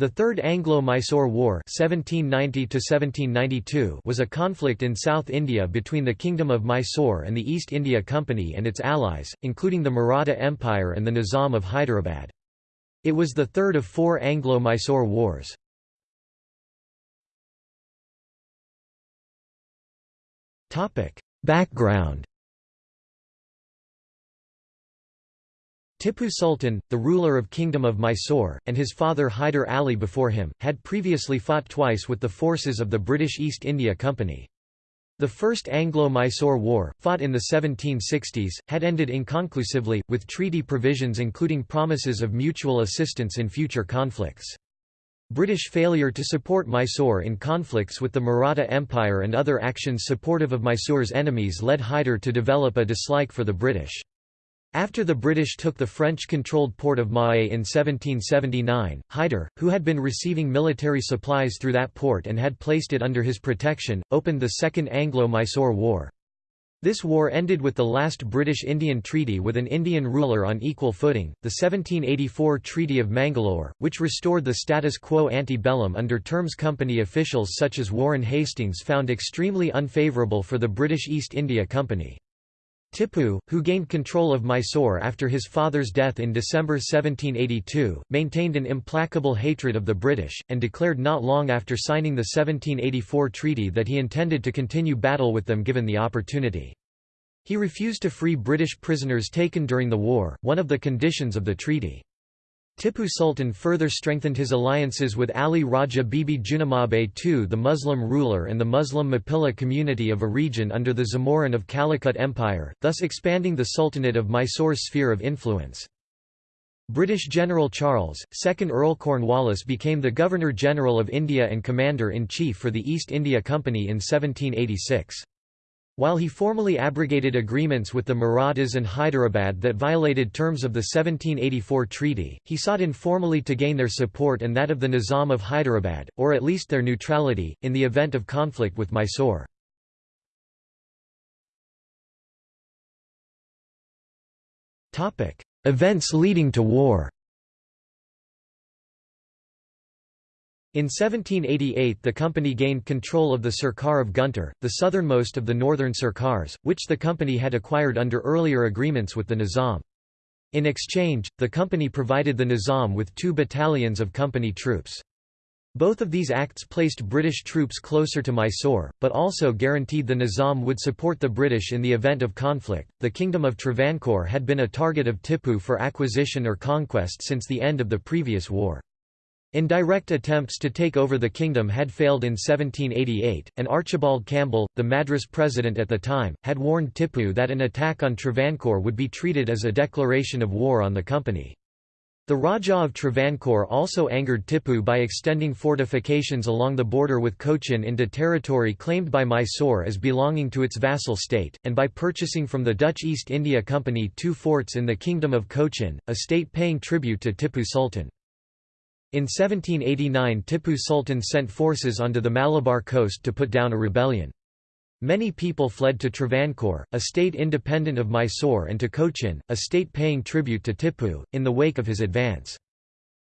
The Third Anglo-Mysore War (1790–1792) was a conflict in South India between the Kingdom of Mysore and the East India Company and its allies, including the Maratha Empire and the Nizam of Hyderabad. It was the third of four Anglo-Mysore wars. Topic: Background Tipu Sultan, the ruler of Kingdom of Mysore, and his father Hyder Ali before him, had previously fought twice with the forces of the British East India Company. The First Anglo-Mysore War, fought in the 1760s, had ended inconclusively, with treaty provisions including promises of mutual assistance in future conflicts. British failure to support Mysore in conflicts with the Maratha Empire and other actions supportive of Mysore's enemies led Hyder to develop a dislike for the British. After the British took the French-controlled port of Mahé in 1779, Hyder, who had been receiving military supplies through that port and had placed it under his protection, opened the Second Anglo-Mysore War. This war ended with the last British-Indian treaty with an Indian ruler on equal footing, the 1784 Treaty of Mangalore, which restored the status quo ante bellum under terms company officials such as Warren Hastings found extremely unfavourable for the British East India Company. Tipu, who gained control of Mysore after his father's death in December 1782, maintained an implacable hatred of the British, and declared not long after signing the 1784 treaty that he intended to continue battle with them given the opportunity. He refused to free British prisoners taken during the war, one of the conditions of the treaty. Tipu Sultan further strengthened his alliances with Ali Raja Bibi Junamabe II the Muslim ruler and the Muslim Mappila community of a region under the Zamorin of Calicut Empire, thus expanding the Sultanate of Mysore's sphere of influence. British General Charles, 2nd Earl Cornwallis became the Governor-General of India and Commander-in-Chief for the East India Company in 1786. While he formally abrogated agreements with the Marathas and Hyderabad that violated terms of the 1784 treaty, he sought informally to gain their support and that of the Nizam of Hyderabad, or at least their neutrality, in the event of conflict with Mysore. Events leading to war In 1788 the company gained control of the Sirkar of Guntur, the southernmost of the northern Sirkars, which the company had acquired under earlier agreements with the Nizam. In exchange, the company provided the Nizam with two battalions of company troops. Both of these acts placed British troops closer to Mysore, but also guaranteed the Nizam would support the British in the event of conflict. The Kingdom of Travancore had been a target of Tipu for acquisition or conquest since the end of the previous war. Indirect attempts to take over the kingdom had failed in 1788, and Archibald Campbell, the Madras president at the time, had warned Tipu that an attack on Travancore would be treated as a declaration of war on the company. The Rajah of Travancore also angered Tipu by extending fortifications along the border with Cochin into territory claimed by Mysore as belonging to its vassal state, and by purchasing from the Dutch East India Company two forts in the Kingdom of Cochin, a state paying tribute to Tipu Sultan. In 1789 Tipu Sultan sent forces onto the Malabar coast to put down a rebellion. Many people fled to Travancore, a state independent of Mysore and to Cochin, a state paying tribute to Tipu, in the wake of his advance.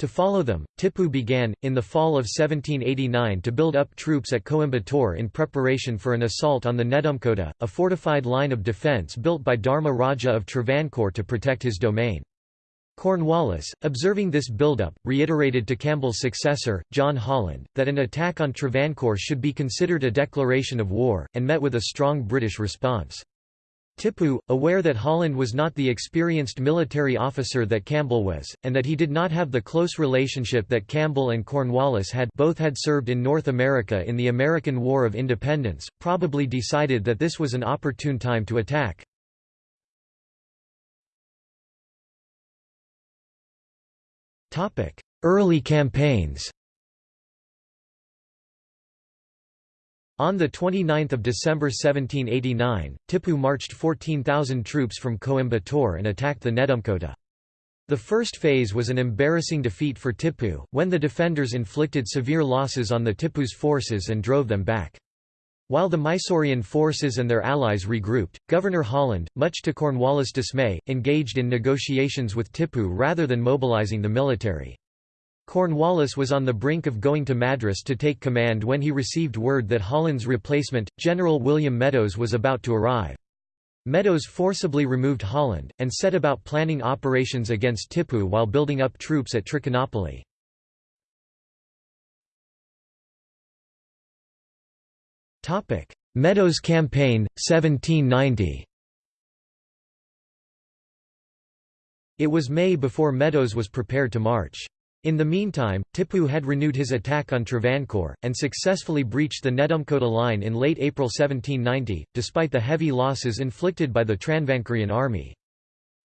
To follow them, Tipu began, in the fall of 1789 to build up troops at Coimbatore in preparation for an assault on the Nedumkota, a fortified line of defence built by Dharma Raja of Travancore to protect his domain. Cornwallis, observing this buildup, reiterated to Campbell's successor, John Holland, that an attack on Travancore should be considered a declaration of war, and met with a strong British response. Tipu, aware that Holland was not the experienced military officer that Campbell was, and that he did not have the close relationship that Campbell and Cornwallis had both had served in North America in the American War of Independence, probably decided that this was an opportune time to attack. Early campaigns On 29 December 1789, Tipu marched 14,000 troops from Coimbatore and attacked the Nedumkota. The first phase was an embarrassing defeat for Tipu, when the defenders inflicted severe losses on the Tipu's forces and drove them back. While the Mysorean forces and their allies regrouped, Governor Holland, much to Cornwallis' dismay, engaged in negotiations with Tipu rather than mobilizing the military. Cornwallis was on the brink of going to Madras to take command when he received word that Holland's replacement, General William Medows was about to arrive. Medows forcibly removed Holland, and set about planning operations against Tipu while building up troops at Trichinopoly. Medows Campaign, 1790 It was May before Medows was prepared to march. In the meantime, Tipu had renewed his attack on Travancore, and successfully breached the Nedumkota line in late April 1790, despite the heavy losses inflicted by the Travancorean army.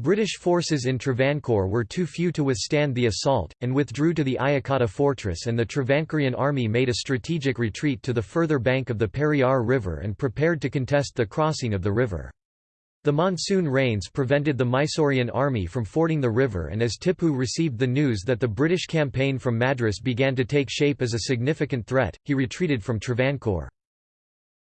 British forces in Travancore were too few to withstand the assault, and withdrew to the Ayacotta fortress and the Travancorean army made a strategic retreat to the further bank of the Periyar River and prepared to contest the crossing of the river. The monsoon rains prevented the Mysorean army from fording the river and as Tipu received the news that the British campaign from Madras began to take shape as a significant threat, he retreated from Travancore.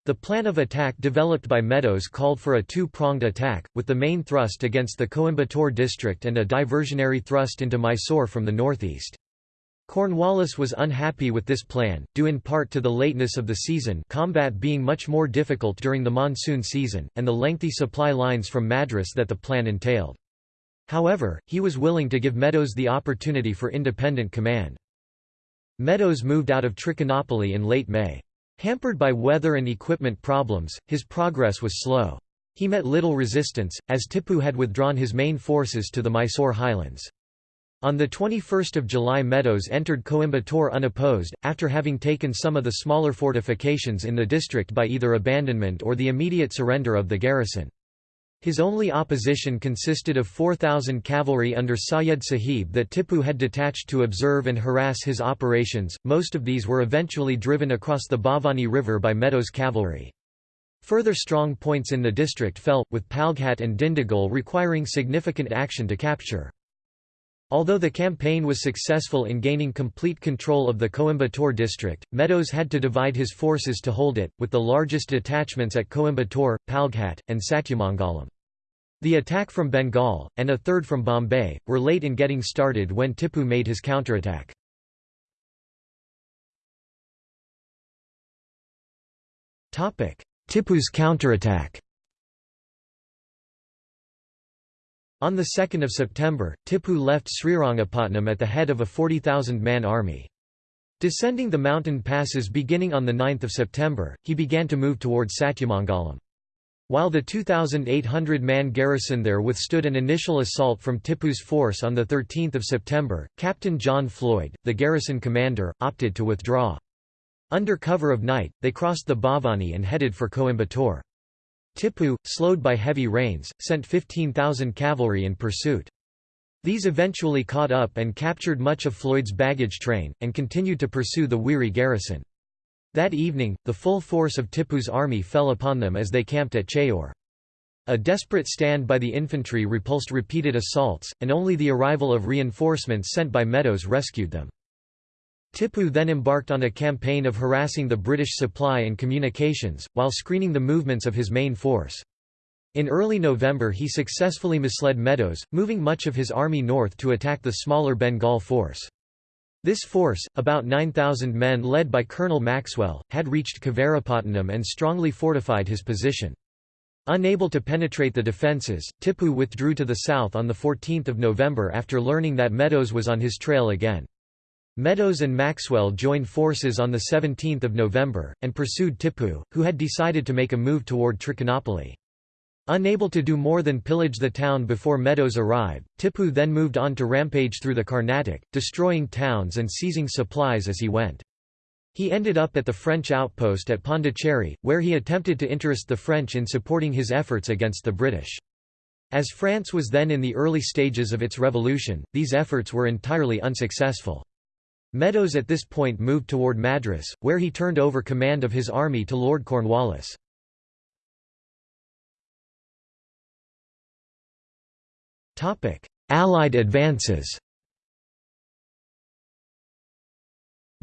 The plan of attack developed by Medows called for a two-pronged attack, with the main thrust against the Coimbatore district and a diversionary thrust into Mysore from the northeast. Cornwallis was unhappy with this plan, due in part to the lateness of the season combat being much more difficult during the monsoon season, and the lengthy supply lines from Madras that the plan entailed. However, he was willing to give Medows the opportunity for independent command. Medows moved out of Trichinopoly in late May. Hampered by weather and equipment problems, his progress was slow. He met little resistance, as Tipu had withdrawn his main forces to the Mysore highlands. On 21 July Medows entered Coimbatore unopposed, after having taken some of the smaller fortifications in the district by either abandonment or the immediate surrender of the garrison. His only opposition consisted of 4,000 cavalry under Sayed Sahib that Tipu had detached to observe and harass his operations, most of these were eventually driven across the Bhavani River by Medows' cavalry. Further strong points in the district fell, with Palghat and Dindigul requiring significant action to capture. Although the campaign was successful in gaining complete control of the Coimbatore district, Medows had to divide his forces to hold it, with the largest detachments at Coimbatore, Palghat, and Satyamangalam. The attack from Bengal, and a third from Bombay, were late in getting started when Tipu made his counterattack. Tipu's counterattack On 2 September, Tipu left Srirangapatnam at the head of a 40,000-man army. Descending the mountain passes beginning on 9 September, he began to move towards Satyamangalam. While the 2,800-man garrison there withstood an initial assault from Tipu's force on 13 September, Captain John Floyd, the garrison commander, opted to withdraw. Under cover of night, they crossed the Bhavani and headed for Coimbatore. Tipu, slowed by heavy rains, sent 15,000 cavalry in pursuit. These eventually caught up and captured much of Floyd's baggage train, and continued to pursue the weary garrison. That evening, the full force of Tipu's army fell upon them as they camped at Cheyyur. A desperate stand by the infantry repulsed repeated assaults, and only the arrival of reinforcements sent by Medows rescued them. Tipu then embarked on a campaign of harassing the British supply and communications, while screening the movements of his main force. In early November he successfully misled Medows, moving much of his army north to attack the smaller Bengal force. This force, about 9,000 men led by Colonel Maxwell, had reached Kavarapatnam and strongly fortified his position. Unable to penetrate the defences, Tipu withdrew to the south on 14 November after learning that Medows was on his trail again. Medows and Maxwell joined forces on 17 November, and pursued Tipu, who had decided to make a move toward Trichinopoly. Unable to do more than pillage the town before Medows arrived, Tipu then moved on to rampage through the Carnatic, destroying towns and seizing supplies as he went. He ended up at the French outpost at Pondicherry, where he attempted to interest the French in supporting his efforts against the British. As France was then in the early stages of its revolution, these efforts were entirely unsuccessful. Medows at this point moved toward Madras, where he turned over command of his army to Lord Cornwallis. Allied advances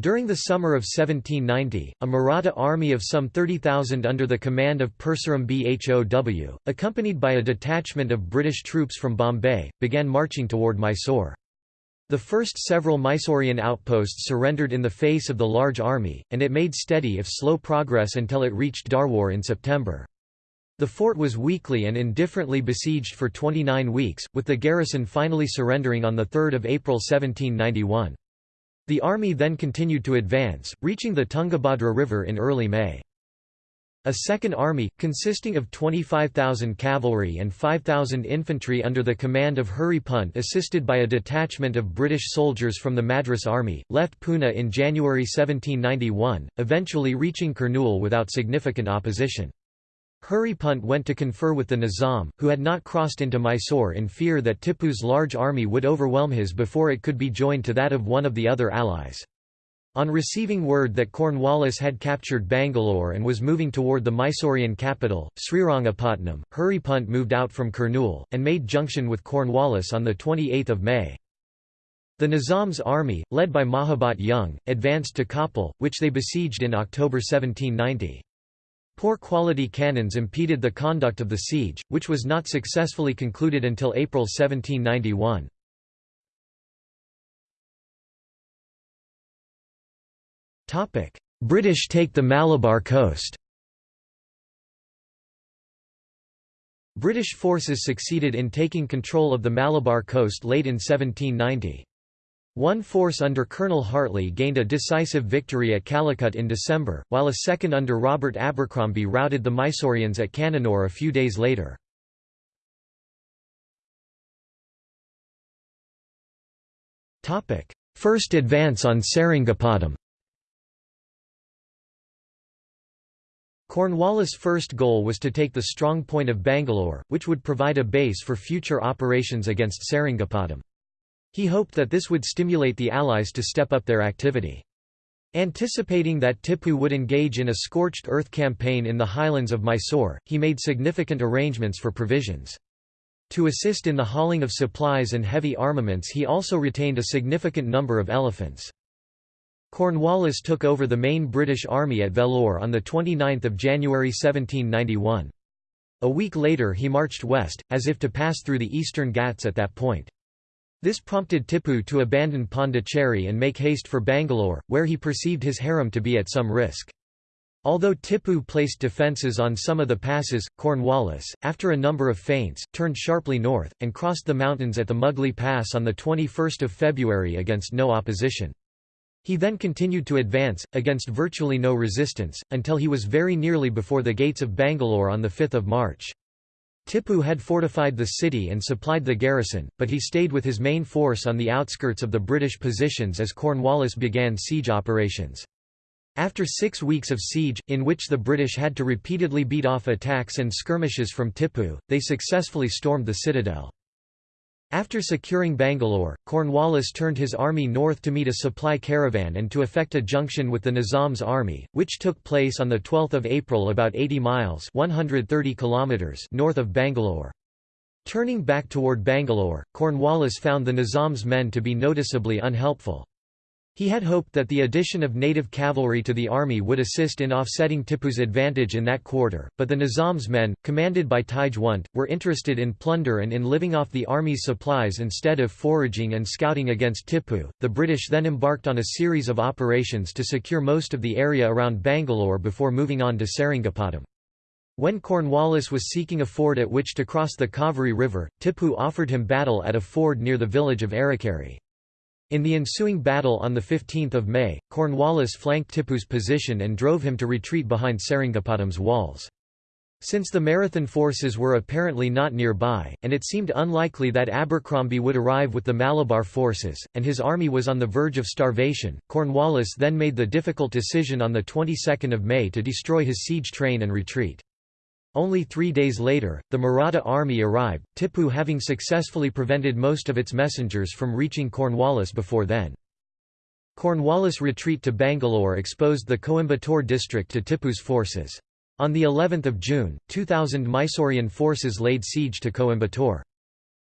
During the summer of 1790, a Maratha army of some 30,000 under the command of Purseram Bhow, accompanied by a detachment of British troops from Bombay, began marching toward Mysore. The first several Mysorean outposts surrendered in the face of the large army, and it made steady if slow progress until it reached Dharwar in September. The fort was weakly and indifferently besieged for 29 weeks, with the garrison finally surrendering on 3 April 1791. The army then continued to advance, reaching the Tungabhadra River in early May. A second army, consisting of 25,000 cavalry and 5,000 infantry under the command of Hurry Punt assisted by a detachment of British soldiers from the Madras Army, left Poona in January 1791, eventually reaching Kurnool without significant opposition. Hurry Punt went to confer with the Nizam, who had not crossed into Mysore in fear that Tipu's large army would overwhelm his before it could be joined to that of one of the other allies. On receiving word that Cornwallis had captured Bangalore and was moving toward the Mysorean capital, Srirangapatnam, Hurrypunt moved out from Kurnool, and made junction with Cornwallis on 28 May. The Nizam's army, led by Mahabat Jung, advanced to Koppal, which they besieged in October 1790. Poor quality cannons impeded the conduct of the siege, which was not successfully concluded until April 1791. British take the Malabar coast British forces succeeded in taking control of the Malabar coast late in 1790. One force under Colonel Hartley gained a decisive victory at Calicut in December, while a second under Robert Abercromby routed the Mysoreans at Cannanore a few days later. First advance on Seringapatam Cornwallis' first goal was to take the strong point of Bangalore, which would provide a base for future operations against Seringapatam. He hoped that this would stimulate the Allies to step up their activity. Anticipating that Tipu would engage in a scorched earth campaign in the highlands of Mysore, he made significant arrangements for provisions. To assist in the hauling of supplies and heavy armaments he also retained a significant number of elephants. Cornwallis took over the main British army at Vellore on 29 January 1791. A week later he marched west, as if to pass through the eastern Ghats at that point. This prompted Tipu to abandon Pondicherry and make haste for Bangalore, where he perceived his harem to be at some risk. Although Tipu placed defences on some of the passes, Cornwallis, after a number of feints, turned sharply north, and crossed the mountains at the Mugli Pass on 21 February against no opposition. He then continued to advance, against virtually no resistance, until he was very nearly before the gates of Bangalore on 5 March. Tipu had fortified the city and supplied the garrison, but he stayed with his main force on the outskirts of the British positions as Cornwallis began siege operations. After six weeks of siege, in which the British had to repeatedly beat off attacks and skirmishes from Tipu, they successfully stormed the citadel. After securing Bangalore, Cornwallis turned his army north to meet a supply caravan and to effect a junction with the Nizam's army, which took place on 12 April about 80 miles 130 kilometers north of Bangalore. Turning back toward Bangalore, Cornwallis found the Nizam's men to be noticeably unhelpful. He had hoped that the addition of native cavalry to the army would assist in offsetting Tipu's advantage in that quarter, but the Nizam's men, commanded by Tajwant, were interested in plunder and in living off the army's supplies instead of foraging and scouting against Tipu. The British then embarked on a series of operations to secure most of the area around Bangalore before moving on to Seringapatam. When Cornwallis was seeking a ford at which to cross the Kaveri River, Tipu offered him battle at a ford near the village of Arikari. In the ensuing battle on 15 May, Cornwallis flanked Tipu's position and drove him to retreat behind Seringapatam's walls. Since the Maratha forces were apparently not nearby, and it seemed unlikely that Abercromby would arrive with the Malabar forces, and his army was on the verge of starvation, Cornwallis then made the difficult decision on the 22nd of May to destroy his siege train and retreat. Only three days later, the Maratha army arrived, Tipu having successfully prevented most of its messengers from reaching Cornwallis before then. Cornwallis' retreat to Bangalore exposed the Coimbatore district to Tipu's forces. On the 11th of June, 2,000 Mysorean forces laid siege to Coimbatore.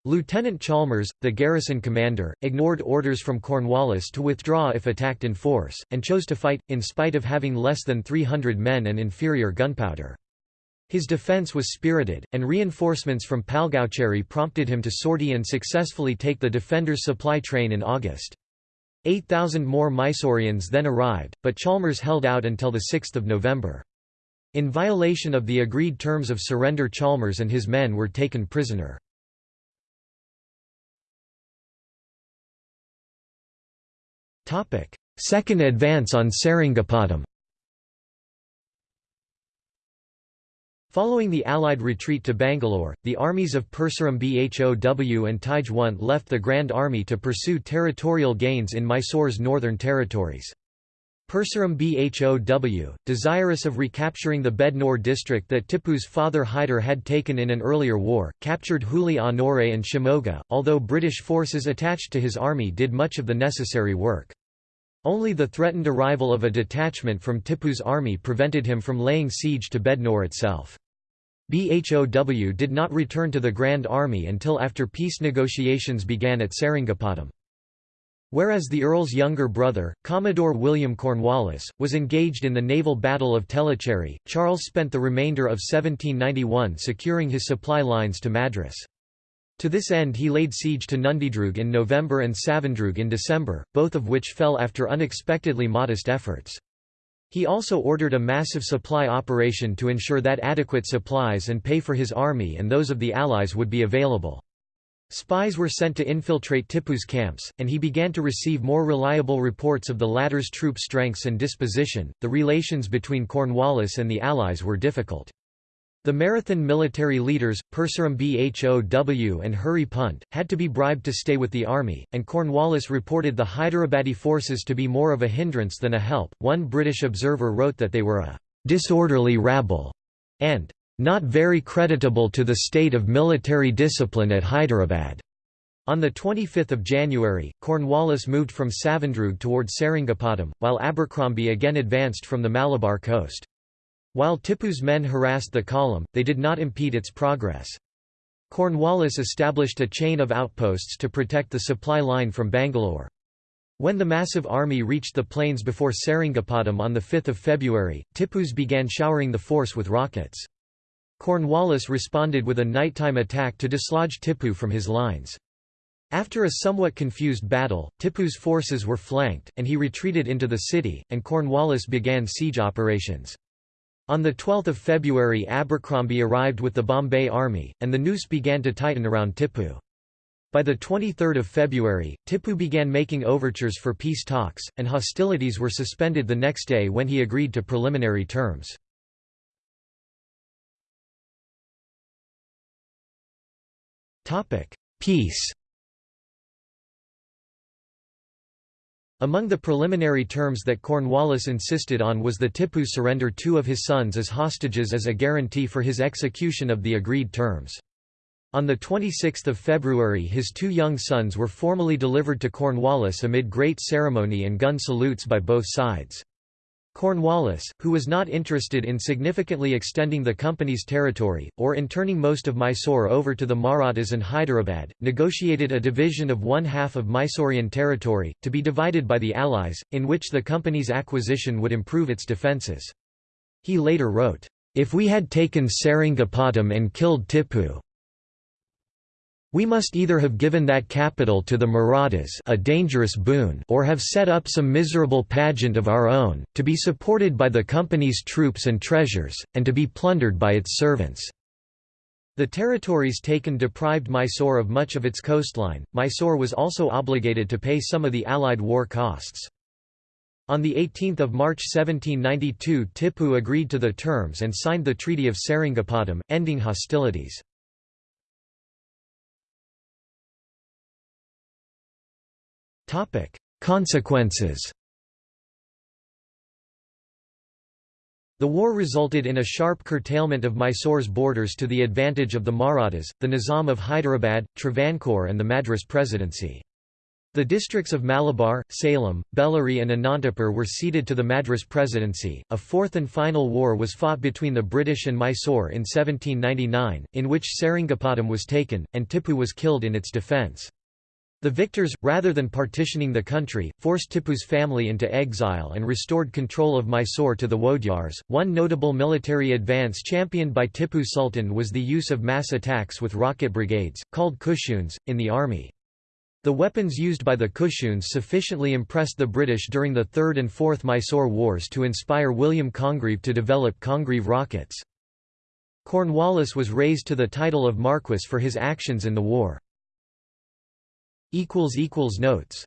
Lieutenant Chalmers, the garrison commander, ignored orders from Cornwallis to withdraw if attacked in force, and chose to fight, in spite of having less than 300 men and inferior gunpowder. His defence was spirited, and reinforcements from Palgaucherry prompted him to sortie and successfully take the defenders' supply train in August. 8,000 more Mysoreans then arrived, but Chalmers held out until 6 November. In violation of the agreed terms of surrender Chalmers and his men were taken prisoner. Second advance on Seringapatam Following the Allied retreat to Bangalore, the armies of Purseram Bhow and Tajwant left the Grand Army to pursue territorial gains in Mysore's northern territories. Purseram Bhow, desirous of recapturing the Bednore district that Tipu's father Hyder had taken in an earlier war, captured Huli Honore and Shimoga, although British forces attached to his army did much of the necessary work. Only the threatened arrival of a detachment from Tipu's army prevented him from laying siege to Bednore itself. Bhow did not return to the Grand Army until after peace negotiations began at Seringapatam. Whereas the Earl's younger brother, Commodore William Cornwallis, was engaged in the naval Battle of Tellicherry, Charles spent the remainder of 1791 securing his supply lines to Madras. To this end he laid siege to Nundidrug in November and Savandrug in December, both of which fell after unexpectedly modest efforts. He also ordered a massive supply operation to ensure that adequate supplies and pay for his army and those of the Allies would be available. Spies were sent to infiltrate Tipu's camps, and he began to receive more reliable reports of the latter's troop strengths and disposition. The relations between Cornwallis and the Allies were difficult. The Maratha military leaders, Purseram Bhow and Hurry Punt, had to be bribed to stay with the army, and Cornwallis reported the Hyderabadi forces to be more of a hindrance than a help. One British observer wrote that they were a disorderly rabble and not very creditable to the state of military discipline at Hyderabad. On 25 January, Cornwallis moved from Savandrug toward Seringapatam, while Abercromby again advanced from the Malabar coast. While Tipu's men harassed the column, they did not impede its progress. Cornwallis established a chain of outposts to protect the supply line from Bangalore. When the massive army reached the plains before Seringapatam on 5 February, Tipus began showering the force with rockets. Cornwallis responded with a nighttime attack to dislodge Tipu from his lines. After a somewhat confused battle, Tipu's forces were flanked, and he retreated into the city, and Cornwallis began siege operations. On 12 February Abercromby arrived with the Bombay Army, and the noose began to tighten around Tipu. By 23 February, Tipu began making overtures for peace talks, and hostilities were suspended the next day when he agreed to preliminary terms. Peace Among the preliminary terms that Cornwallis insisted on was the Tipu surrender two of his sons as hostages as a guarantee for his execution of the agreed terms. On 26 February his two young sons were formally delivered to Cornwallis amid great ceremony and gun salutes by both sides. Cornwallis, who was not interested in significantly extending the company's territory, or in turning most of Mysore over to the Marathas and Hyderabad, negotiated a division of one half of Mysorean territory, to be divided by the Allies, in which the company's acquisition would improve its defences. He later wrote, "...if we had taken Seringapatam and killed Tipu, we must either have given that capital to the Marathas a dangerous boon or have set up some miserable pageant of our own, to be supported by the company's troops and treasures, and to be plundered by its servants." The territories taken deprived Mysore of much of its coastline. Mysore was also obligated to pay some of the Allied war costs. On 18 March 1792 Tipu agreed to the terms and signed the Treaty of Seringapatam, ending hostilities. Consequences The war resulted in a sharp curtailment of Mysore's borders to the advantage of the Marathas, the Nizam of Hyderabad, Travancore and the Madras Presidency. The districts of Malabar, Salem, Bellary and Anantapur were ceded to the Madras Presidency. A fourth and final war was fought between the British and Mysore in 1799, in which Seringapatam was taken, and Tipu was killed in its defence. The victors, rather than partitioning the country, forced Tipu's family into exile and restored control of Mysore to the Wodeyars. One notable military advance championed by Tipu Sultan was the use of mass attacks with rocket brigades, called kushuns, in the army. The weapons used by the kushuns sufficiently impressed the British during the Third and Fourth Mysore Wars to inspire William Congreve to develop Congreve rockets. Cornwallis was raised to the title of Marquess for his actions in the war. Notes